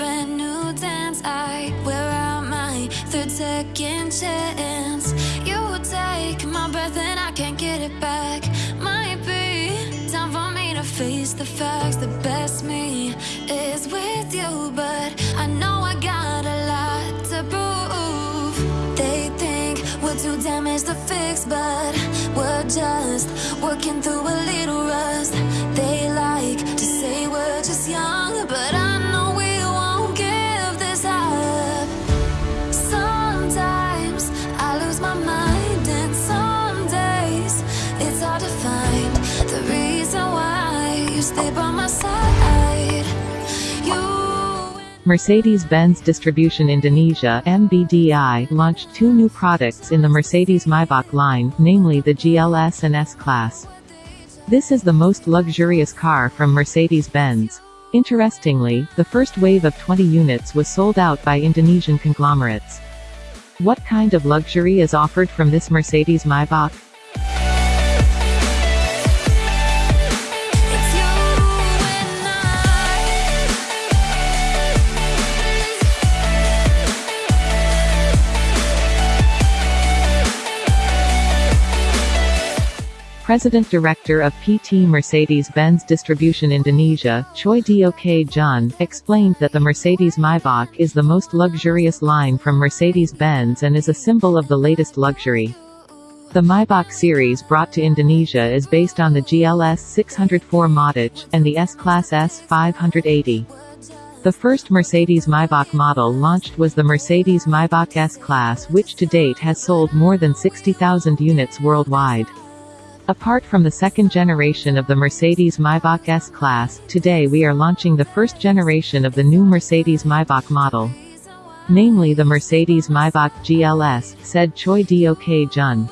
brand new dance. I wear out my third second chance. You take my breath and I can't get it back. Might be time for me to face the facts. The best me is with you, but I know I got a lot to prove. They think we're too damaged to fix, but we're just working through a little rust. Mercedes-Benz Distribution Indonesia MBDI launched two new products in the Mercedes Maybach line, namely the GLS and S-Class. This is the most luxurious car from Mercedes-Benz. Interestingly, the first wave of 20 units was sold out by Indonesian conglomerates. What kind of luxury is offered from this Mercedes President Director of PT Mercedes-Benz Distribution Indonesia, Choi Duk Jun, explained that the Mercedes Maybach is the most luxurious line from Mercedes-Benz and is a symbol of the latest luxury. The Maybach series brought to Indonesia is based on the GLS 600 4MATIC, and the S-Class S580. The first Mercedes Maybach model launched was the Mercedes Maybach S-Class which to date has sold more than 60,000 units worldwide. Apart from the second generation of the Mercedes Maybach S-Class, today we are launching the first generation of the new Mercedes Maybach model. Namely the Mercedes Maybach GLS, said Choi Duk Jun.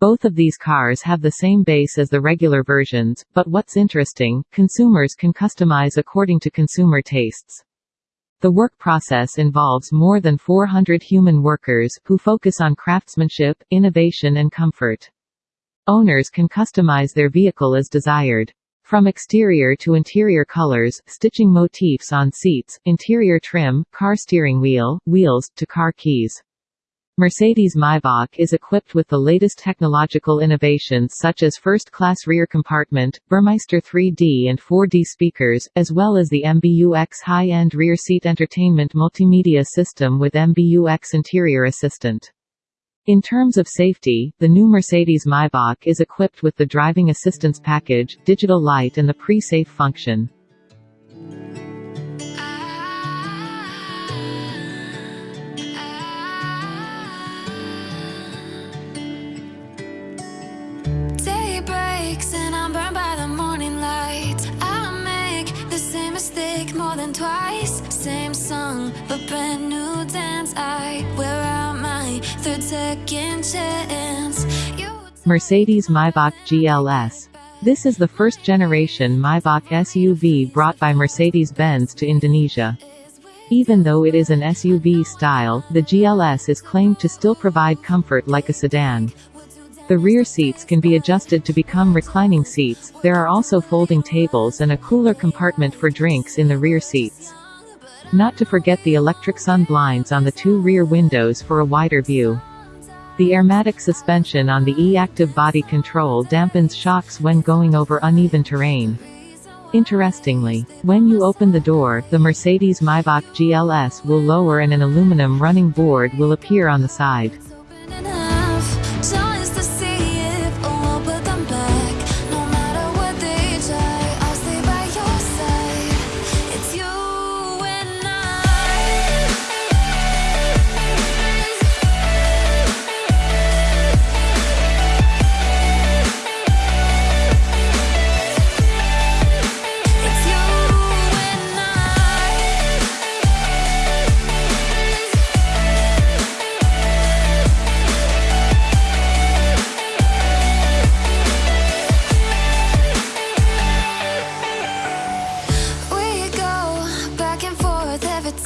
Both of these cars have the same base as the regular versions, but what's interesting, consumers can customize according to consumer tastes. The work process involves more than 400 human workers, who focus on craftsmanship, innovation and comfort. Owners can customize their vehicle as desired. From exterior to interior colors, stitching motifs on seats, interior trim, car steering wheel, wheels, to car keys. Mercedes Maybach is equipped with the latest technological innovations such as first-class rear compartment, Burmester 3D and 4D speakers, as well as the MBUX high-end rear seat entertainment multimedia system with MBUX interior assistant. In terms of safety, the new Mercedes Maybach is equipped with the driving assistance package, digital light and the pre-safe function. Breaks and I'm burned by the morning light. I make the same mistake more than twice. Same song, but brand new dance. I wear out my third second chance. Mercedes Maybach GLS. This is the first generation Maybach SUV brought by Mercedes-Benz to Indonesia. Even though it is an SUV style, the GLS is claimed to still provide comfort like a sedan. The rear seats can be adjusted to become reclining seats, there are also folding tables and a cooler compartment for drinks in the rear seats. Not to forget the electric sun blinds on the two rear windows for a wider view. The airmatic suspension on the e-active body control dampens shocks when going over uneven terrain. Interestingly, when you open the door, the Mercedes Maybach GLS will lower and an aluminum running board will appear on the side.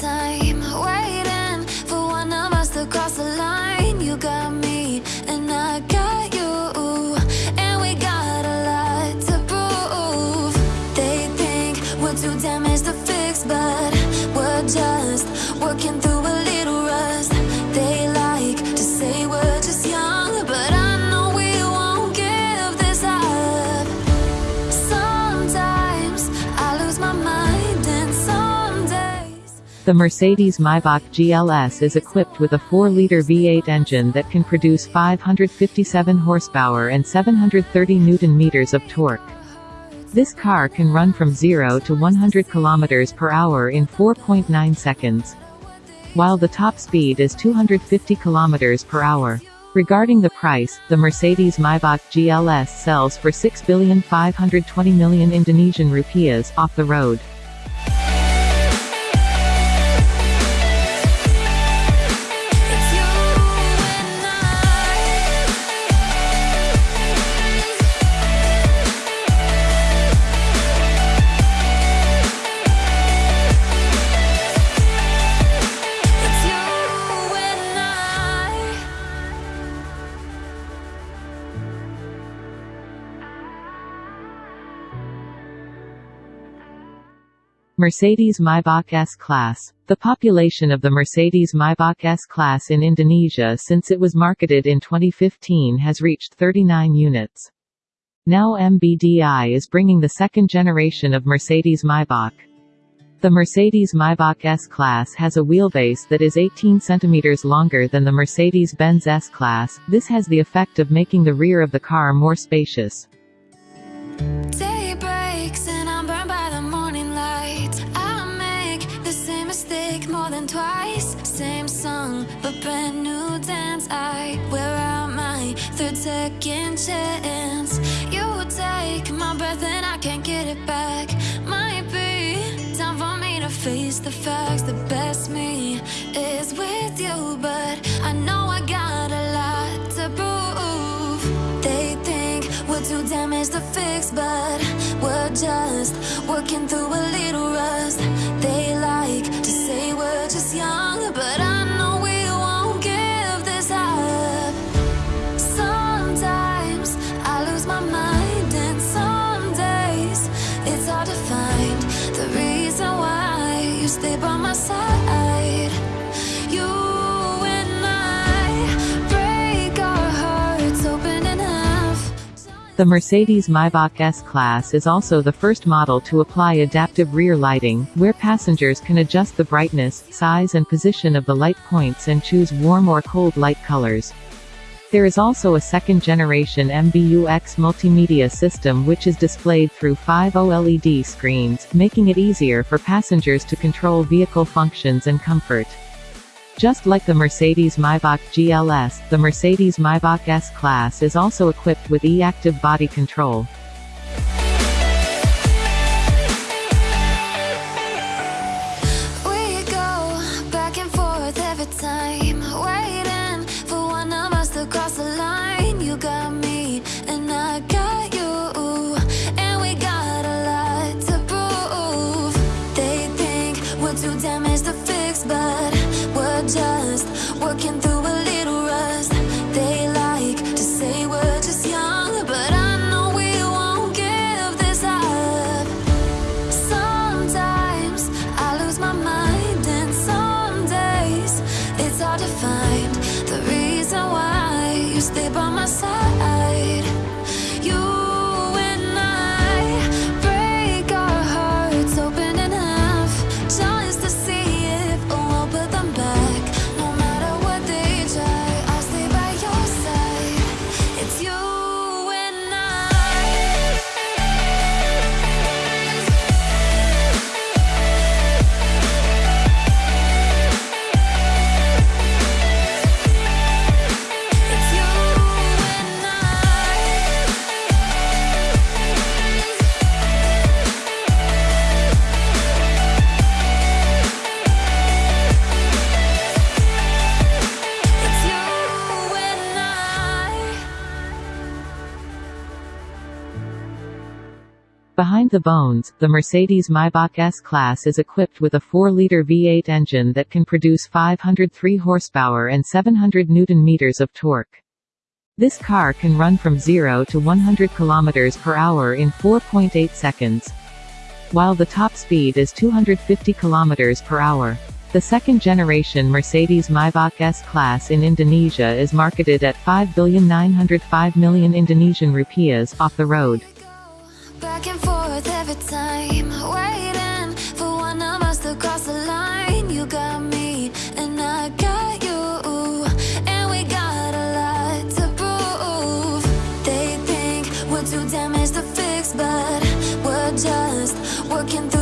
Time, The Mercedes Maybach GLS is equipped with a 4-liter V8 engine that can produce 557 horsepower and 730 newton-meters of torque. This car can run from 0 to 100 kilometers per hour in 4.9 seconds. While the top speed is 250 kilometers per hour. Regarding the price, the Mercedes Maybach GLS sells for 6,520 million Indonesian rupiahs off the road. Mercedes Maybach S-Class. The population of the Mercedes Maybach S-Class in Indonesia since it was marketed in 2015 has reached 39 units. Now MBDI is bringing the second generation of Mercedes Maybach. The Mercedes Maybach S-Class has a wheelbase that is 18 cm longer than the Mercedes-Benz S-Class, this has the effect of making the rear of the car more spacious. Day Same song, but brand new dance. I wear out my third second chance. You take my breath and I can't get it back. Might be time for me to face the facts. The best me is with you, but I know I got a lot to prove. They think we're too damaged to fix, but we're just working through a little The Mercedes Maybach S-Class is also the first model to apply adaptive rear lighting, where passengers can adjust the brightness, size and position of the light points and choose warm or cold light colors. There is also a second-generation MBUX multimedia system which is displayed through five OLED screens, making it easier for passengers to control vehicle functions and comfort. Just like the Mercedes Maybach GLS, the Mercedes Maybach S-Class is also equipped with e-active body control. Find the reason why you stay by my side. Behind the bones, the Mercedes Maybach S-Class is equipped with a 4-liter V8 engine that can produce 503 horsepower and 700 newton-meters of torque. This car can run from 0 to 100 kilometers per hour in 4.8 seconds, while the top speed is 250 kilometers per hour. The second-generation Mercedes Maybach S-Class in Indonesia is marketed at 5,905 million Indonesian rupiahs off the road. Forth every time, waiting for one of us to cross the line. You got me, and I got you, and we got a lot to prove. They think we're too damaged to fix, but we're just working through